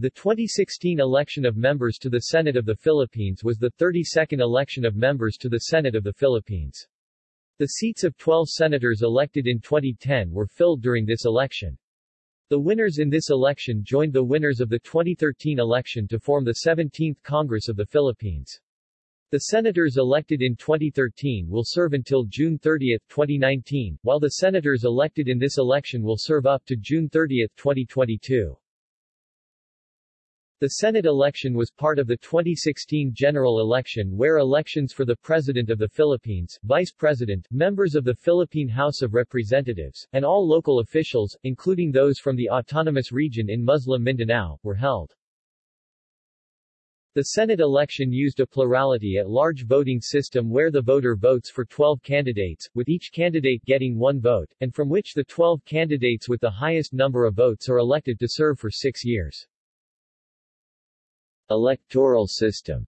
The 2016 election of members to the Senate of the Philippines was the 32nd election of members to the Senate of the Philippines. The seats of 12 senators elected in 2010 were filled during this election. The winners in this election joined the winners of the 2013 election to form the 17th Congress of the Philippines. The senators elected in 2013 will serve until June 30, 2019, while the senators elected in this election will serve up to June 30, 2022. The Senate election was part of the 2016 general election where elections for the President of the Philippines, Vice President, members of the Philippine House of Representatives, and all local officials, including those from the autonomous region in Muslim Mindanao, were held. The Senate election used a plurality at large voting system where the voter votes for 12 candidates, with each candidate getting one vote, and from which the 12 candidates with the highest number of votes are elected to serve for six years. Electoral system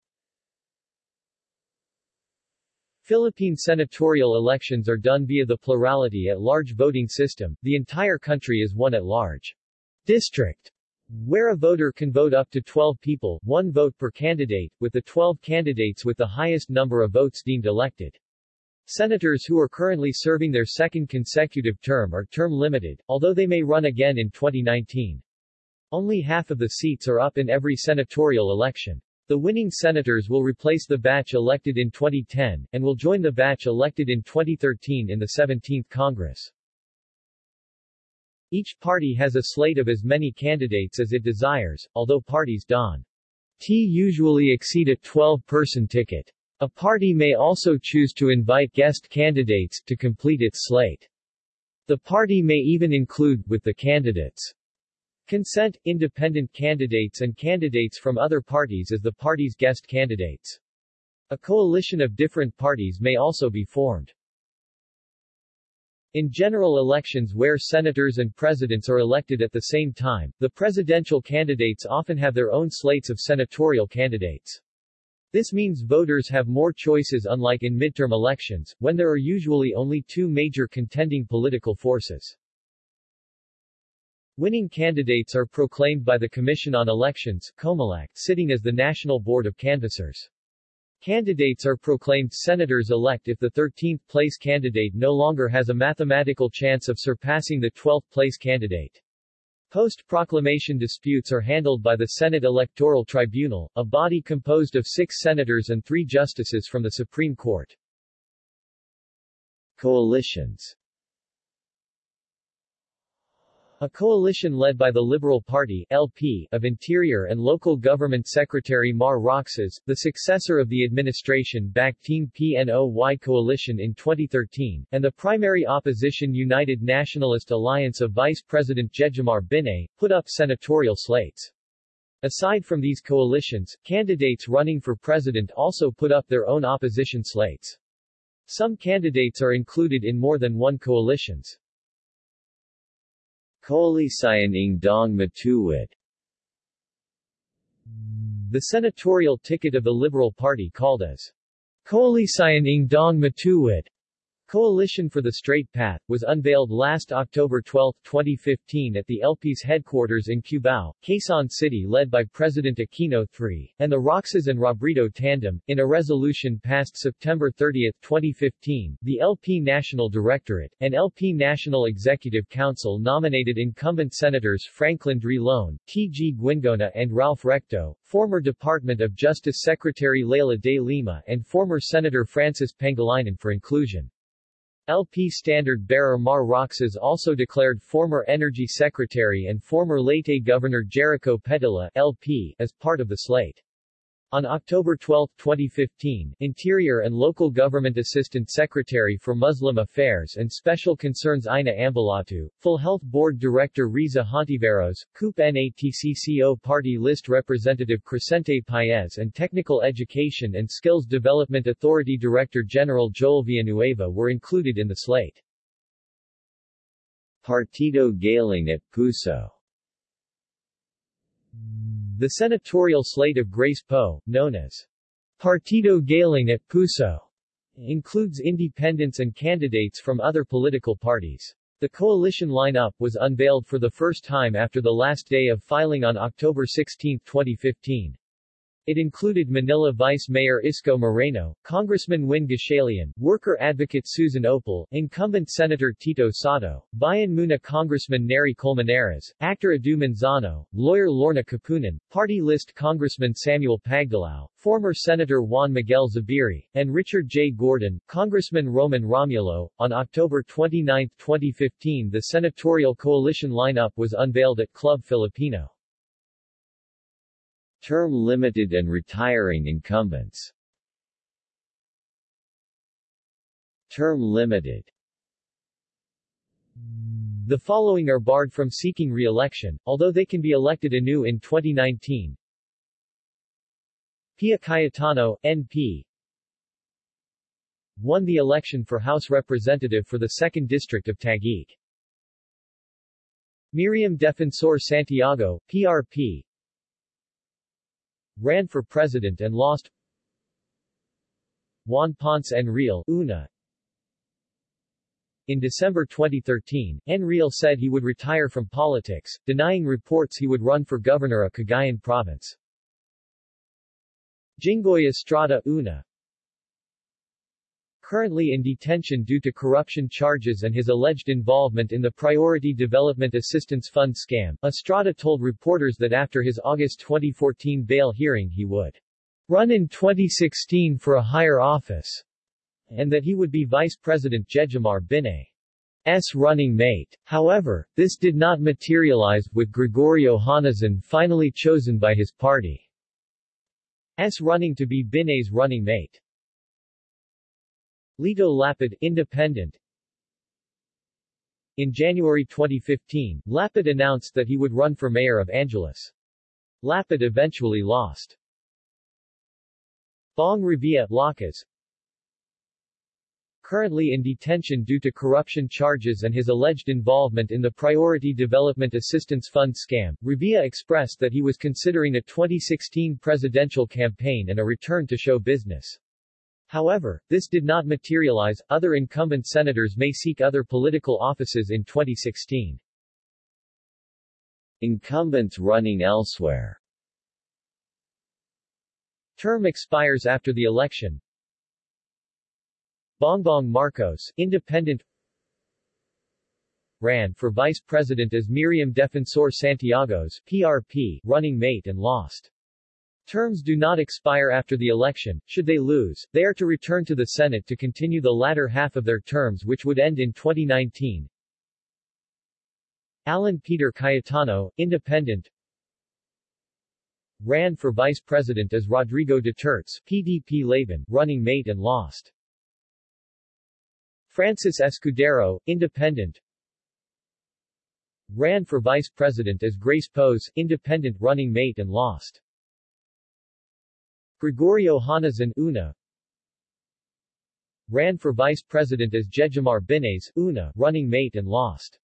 Philippine senatorial elections are done via the plurality at large voting system, the entire country is one at large district, where a voter can vote up to 12 people, one vote per candidate, with the 12 candidates with the highest number of votes deemed elected. Senators who are currently serving their second consecutive term are term limited, although they may run again in 2019. Only half of the seats are up in every senatorial election. The winning senators will replace the batch elected in 2010, and will join the batch elected in 2013 in the 17th Congress. Each party has a slate of as many candidates as it desires, although parties don't usually exceed a 12-person ticket. A party may also choose to invite guest candidates to complete its slate. The party may even include, with the candidates' Consent, independent candidates and candidates from other parties as the party's guest candidates. A coalition of different parties may also be formed. In general elections where senators and presidents are elected at the same time, the presidential candidates often have their own slates of senatorial candidates. This means voters have more choices unlike in midterm elections, when there are usually only two major contending political forces. Winning candidates are proclaimed by the Commission on Elections COMELEC, sitting as the National Board of Canvassers. Candidates are proclaimed senators-elect if the 13th-place candidate no longer has a mathematical chance of surpassing the 12th-place candidate. Post-proclamation disputes are handled by the Senate Electoral Tribunal, a body composed of six senators and three justices from the Supreme Court. Coalitions a coalition led by the Liberal Party LP of Interior and Local Government Secretary Mar Roxas, the successor of the administration-backed Team PNOY coalition in 2013, and the primary opposition United Nationalist Alliance of Vice President Jejomar Binay, put up senatorial slates. Aside from these coalitions, candidates running for president also put up their own opposition slates. Some candidates are included in more than one coalitions. Koalisyon ng Daang Matuwid The senatorial ticket of the Liberal Party called as Koalisyon ng Daang Matuwid Coalition for the Straight Path, was unveiled last October 12, 2015 at the LP's headquarters in Cubao, Quezon City led by President Aquino III, and the Roxas and Robredo tandem. In a resolution passed September 30, 2015, the LP National Directorate, and LP National Executive Council nominated incumbent Senators Franklin Drilon, T.G. Guingona and Ralph Recto, former Department of Justice Secretary Leila de Lima and former Senator Francis Pangilinan for inclusion. LP standard-bearer Mar Roxas also declared former Energy Secretary and former Leyte Governor Jericho Petilla LP as part of the slate. On October 12, 2015, Interior and Local Government Assistant Secretary for Muslim Affairs and Special Concerns Ina Ambolodto, Full Health Board Director Riza Hontiveros, COOP NATCCO Party List Representative Crescente Paez and Technical Education and Skills Development Authority Director General Joel Villanueva were included in the slate. Partido Galing at Puso the senatorial slate of Grace Poe, known as Partido Galing at Puso, includes independents and candidates from other political parties. The coalition lineup was unveiled for the first time after the last day of filing on October 16, 2015. It included Manila Vice Mayor Isko Moreno, Congressman Win Gatchalian, worker advocate Susan Ople, incumbent Senator Tito Sotto, Bayan Muna Congressman Neri Colmenares, actor Edu Manzano, lawyer Lorna Kapunan, party list Congressman Samuel Pagdilao, former Senator Juan Miguel Zubiri, and Richard J. Gordon, Congressman Roman Romulo. On October 29, 2015 the senatorial coalition lineup was unveiled at Club Filipino. Term limited and retiring incumbents Term limited The following are barred from seeking re-election, although they can be elected anew in 2019. Pia Cayetano, NP, won the election for House Representative for the 2nd District of Taguig. Miriam Defensor Santiago, PRP, ran for president and lost Juan Ponce Enrile, UNA. In December 2013, Enrile said he would retire from politics, denying reports he would run for governor of Cagayan Province. Jinggoy Estrada, UNA currently in detention due to corruption charges and his alleged involvement in the Priority Development Assistance Fund scam, Estrada told reporters that after his August 2014 bail hearing he would run in 2016 for a higher office, and that he would be Vice President Jejomar Binay's running mate. However, this did not materialize, with Gregorio Honasan finally chosen by his party. party's running to be Binay's running mate. Lito Lapid, Independent In January 2015, Lapid announced that he would run for mayor of Angeles. Lapid eventually lost. Bong Revilla, Lakas Currently in detention due to corruption charges and his alleged involvement in the Priority Development Assistance Fund scam, Revilla expressed that he was considering a 2016 presidential campaign and a return to show business. However, this did not materialize. Other incumbent senators may seek other political offices in 2016. Incumbents running elsewhere Term expires after the election. Bongbong Marcos, Independent ran for vice president as Miriam Defensor Santiago's PRP running mate and lost. Terms do not expire after the election. Should they lose, they are to return to the Senate to continue the latter half of their terms which would end in 2019. Alan Peter Cayetano, Independent ran for vice president as Rodrigo Duterte's PDP Laban running mate and lost. Francis Escudero, Independent ran for vice president as Grace Poe's Independent running mate and lost. Gregorio Honasan, UNA ran for vice president as Jejomar Binay's, UNA running mate and lost.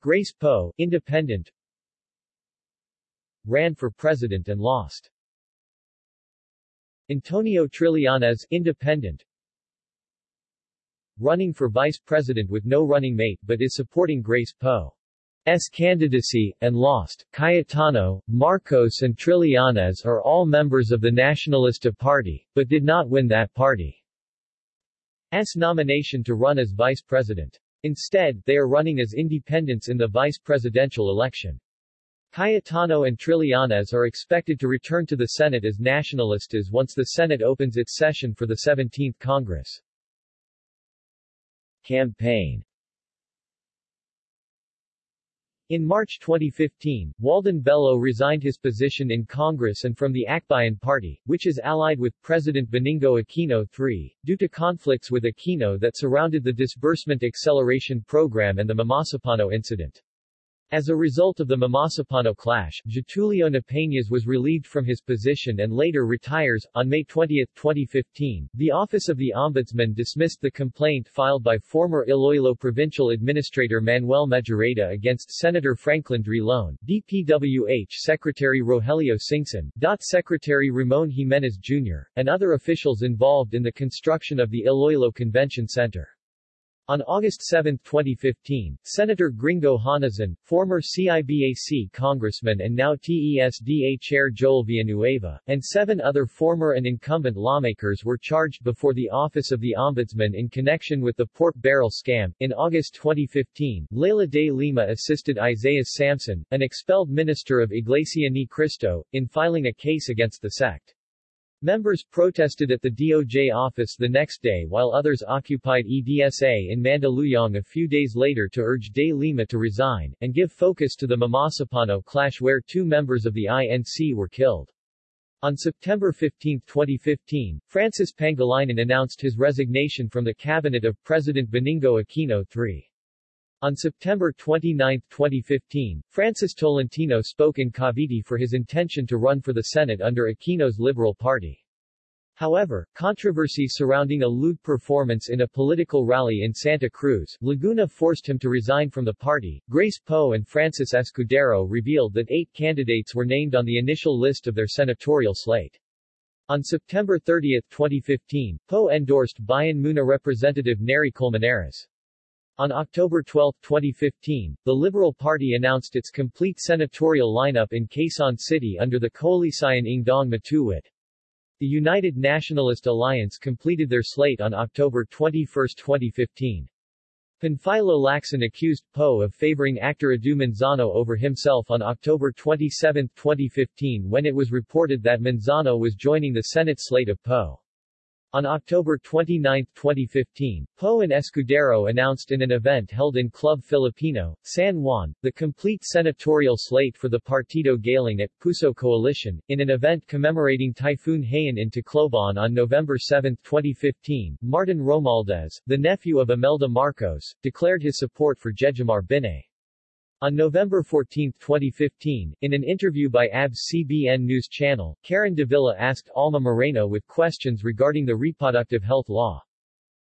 Grace Poe, Independent ran for president and lost. Antonio Trillanes, Independent running for vice president with no running mate but is supporting Grace Poe. S candidacy, and lost. Cayetano, Marcos and Trillanes are all members of the Nacionalista Party, but did not win that party's nomination to run as vice president. Instead, they are running as independents in the vice presidential election. Cayetano and Trillanes are expected to return to the Senate as Nacionalistas once the Senate opens its session for the 17th Congress. Campaign in March 2015, Walden Bello resigned his position in Congress and from the Akbayan Party, which is allied with President Benigno Aquino III, due to conflicts with Aquino that surrounded the disbursement acceleration program and the Mamasapano incident. As a result of the Mamasapano clash, Getulio Napeñas was relieved from his position and later retires. On May 20, 2015, the Office of the Ombudsman dismissed the complaint filed by former Iloilo Provincial Administrator Manuel Mejorada against Senator Franklin Drilon, DPWH Secretary Rogelio Singson, DOT Secretary Ramon Jimenez Jr., and other officials involved in the construction of the Iloilo Convention Center. On August 7, 2015, Senator Gringo Honasan, former CIBAC congressman and now TESDA chair Joel Villanueva, and seven other former and incumbent lawmakers were charged before the Office of the Ombudsman in connection with the pork barrel scam. In August 2015, Leila de Lima assisted Isaiah Samson, an expelled minister of Iglesia Ni Cristo, in filing a case against the sect. Members protested at the DOJ office the next day while others occupied EDSA in Mandaluyong a few days later to urge De Lima to resign, and give focus to the Mamasapano clash where two members of the INC were killed. On September 15, 2015, Francis Pangilinan announced his resignation from the cabinet of President Benigno Aquino III. On September 29, 2015, Francis Tolentino spoke in Cavite for his intention to run for the Senate under Aquino's Liberal Party. However, controversy surrounding a lewd performance in a political rally in Santa Cruz, Laguna forced him to resign from the party. Grace Poe and Francis Escudero revealed that eight candidates were named on the initial list of their senatorial slate. On September 30, 2015, Poe endorsed Bayan Muna Representative Neri Colmenares. On October 12, 2015, the Liberal Party announced its complete senatorial lineup in Quezon City under the Koalisyon ng Daang Matuwid. The United Nationalist Alliance completed their slate on October 21, 2015. Panfilo Lacson accused Poe of favoring actor Edu Manzano over himself on October 27, 2015 when it was reported that Manzano was joining the Senate slate of Poe. On October 29, 2015, Poe and Escudero announced in an event held in Club Filipino, San Juan, the complete senatorial slate for the Partido Galing at Puso Coalition, in an event commemorating Typhoon Haiyan in Tacloban on November 7, 2015. Martin Romualdez, the nephew of Imelda Marcos, declared his support for Jejomar Binay. On November 14, 2015, in an interview by ABS-CBN News Channel, Karen Davila asked Alma Moreno with questions regarding the reproductive health law.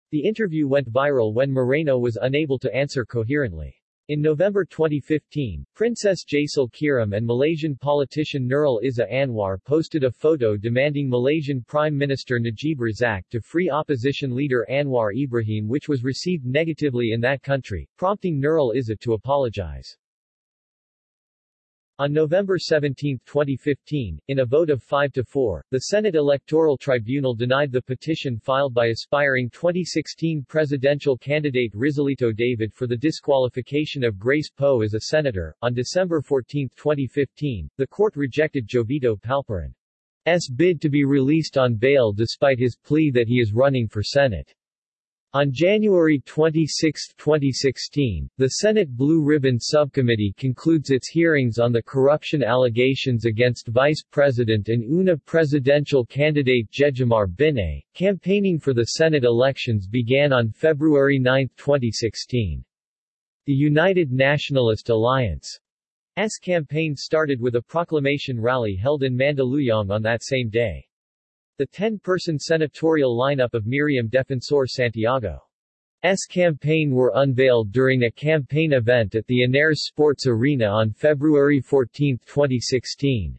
The interview went viral when Moreno was unable to answer coherently. In November 2015, Princess Jacel Kiram and Malaysian politician Nurul Izzah Anwar posted a photo demanding Malaysian Prime Minister Najib Razak to free opposition leader Anwar Ibrahim which was received negatively in that country, prompting Nurul Izzah to apologize. On November 17, 2015, in a vote of 5 to 4, the Senate Electoral Tribunal denied the petition filed by aspiring 2016 presidential candidate Rizalito David for the disqualification of Grace Poe as a senator. On December 14, 2015, the court rejected Jovito Palparan's bid to be released on bail despite his plea that he is running for Senate. On January 26, 2016, the Senate Blue Ribbon Subcommittee concludes its hearings on the corruption allegations against Vice President and UNA presidential candidate Jejomar Binay. Campaigning for the Senate elections began on February 9, 2016. The United Nationalist Alliance's campaign started with a proclamation rally held in Mandaluyong on that same day. The 10-person senatorial lineup of Miriam Defensor Santiago's campaign were unveiled during a campaign event at the Ynares Sports Arena on February 14, 2016.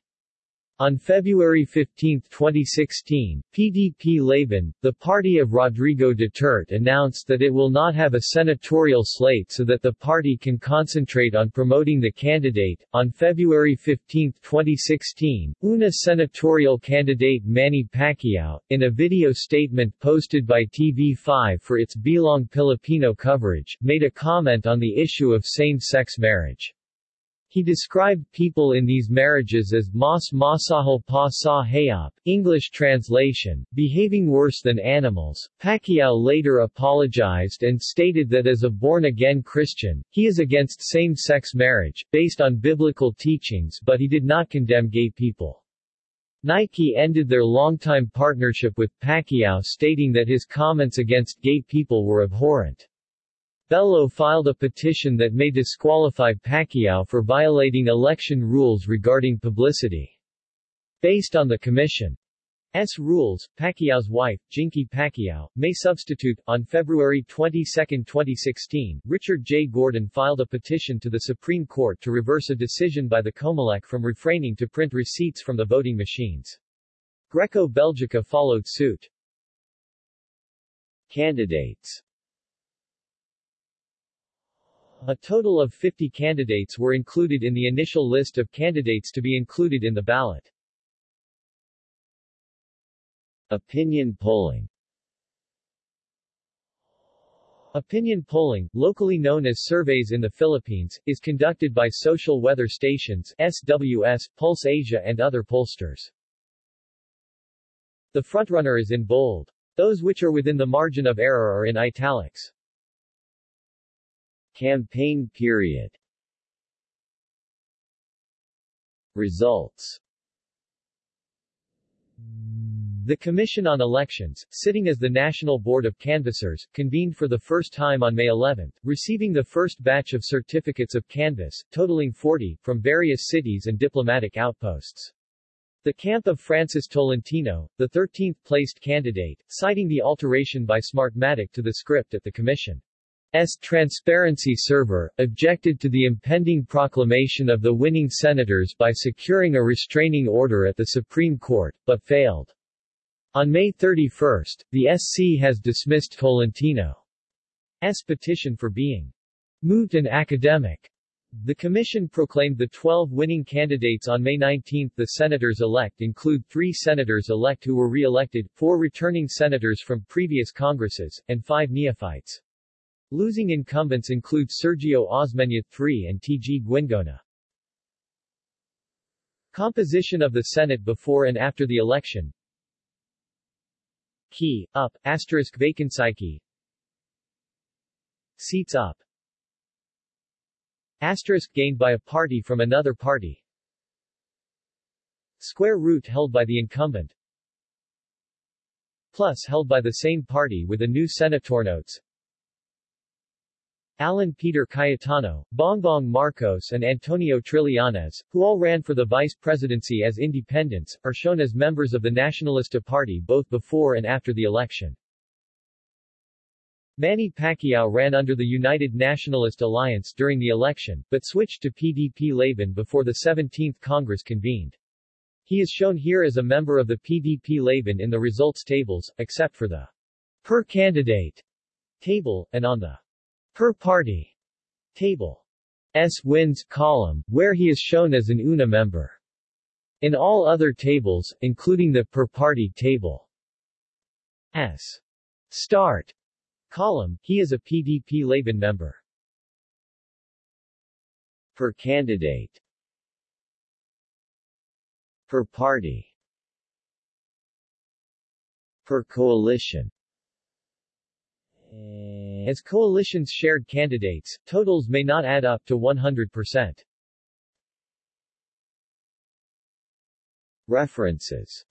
On February 15, 2016, PDP Laban, the party of Rodrigo Duterte announced that it will not have a senatorial slate so that the party can concentrate on promoting the candidate. On February 15, 2016, UNA senatorial candidate Manny Pacquiao, in a video statement posted by TV5 for its Bilang Pilipino coverage, made a comment on the issue of same-sex marriage. He described people in these marriages as mas masahol pa sa hayop, English translation, behaving worse than animals. Pacquiao later apologized and stated that as a born-again Christian, he is against same-sex marriage, based on biblical teachings but he did not condemn gay people. Nike ended their longtime partnership with Pacquiao stating that his comments against gay people were abhorrent. Bello filed a petition that may disqualify Pacquiao for violating election rules regarding publicity. Based on the Commission's rules, Pacquiao's wife, Jinky Pacquiao, may substitute. On February 22, 2016, Richard J. Gordon filed a petition to the Supreme Court to reverse a decision by the Comelec from refraining to print receipts from the voting machines. Greco-Belgica followed suit. Candidates A total of 50 candidates were included in the initial list of candidates to be included in the ballot. Opinion polling Opinion polling, locally known as surveys in the Philippines, is conducted by social weather stations SWS, Pulse Asia and other pollsters. The frontrunner is in bold. Those which are within the margin of error are in italics. Campaign period Results The Commission on Elections, sitting as the National Board of Canvassers, convened for the first time on May 11, receiving the first batch of certificates of canvass, totaling 40, from various cities and diplomatic outposts. The camp of Francis Tolentino, the 13th-placed candidate, citing the alteration by Smartmatic to the script at the Commission. S. transparency server, objected to the impending proclamation of the winning senators by securing a restraining order at the Supreme Court, but failed. On May 31, the SC has dismissed Tolentino's petition for being moot and academic. The commission proclaimed the 12 winning candidates on May 19. The senators-elect include three senators-elect who were re-elected, four returning senators from previous congresses, and five neophytes. Losing incumbents include Sergio Osmeña III and T.G. Guingona. Composition of the Senate before and after the election. Key, up, asterisk vacancy. Seats up. Asterisk gained by a party from another party. Square root held by the incumbent. Plus held by the same party with a new senator notes Alan Peter Cayetano, Bongbong Marcos and Antonio Trillanes, who all ran for the vice presidency as independents, are shown as members of the Nacionalista Party both before and after the election. Manny Pacquiao ran under the United Nationalist Alliance during the election, but switched to PDP-Laban before the 17th Congress convened. He is shown here as a member of the PDP-Laban in the results tables, except for the per candidate table, and on the per party table. S wins column, where he is shown as an UNA member. In all other tables, including the per party table. S. Start column, he is a PDP-Laban member. Per candidate. Per party. Per coalition as coalitions shared candidates, totals may not add up to 100%. References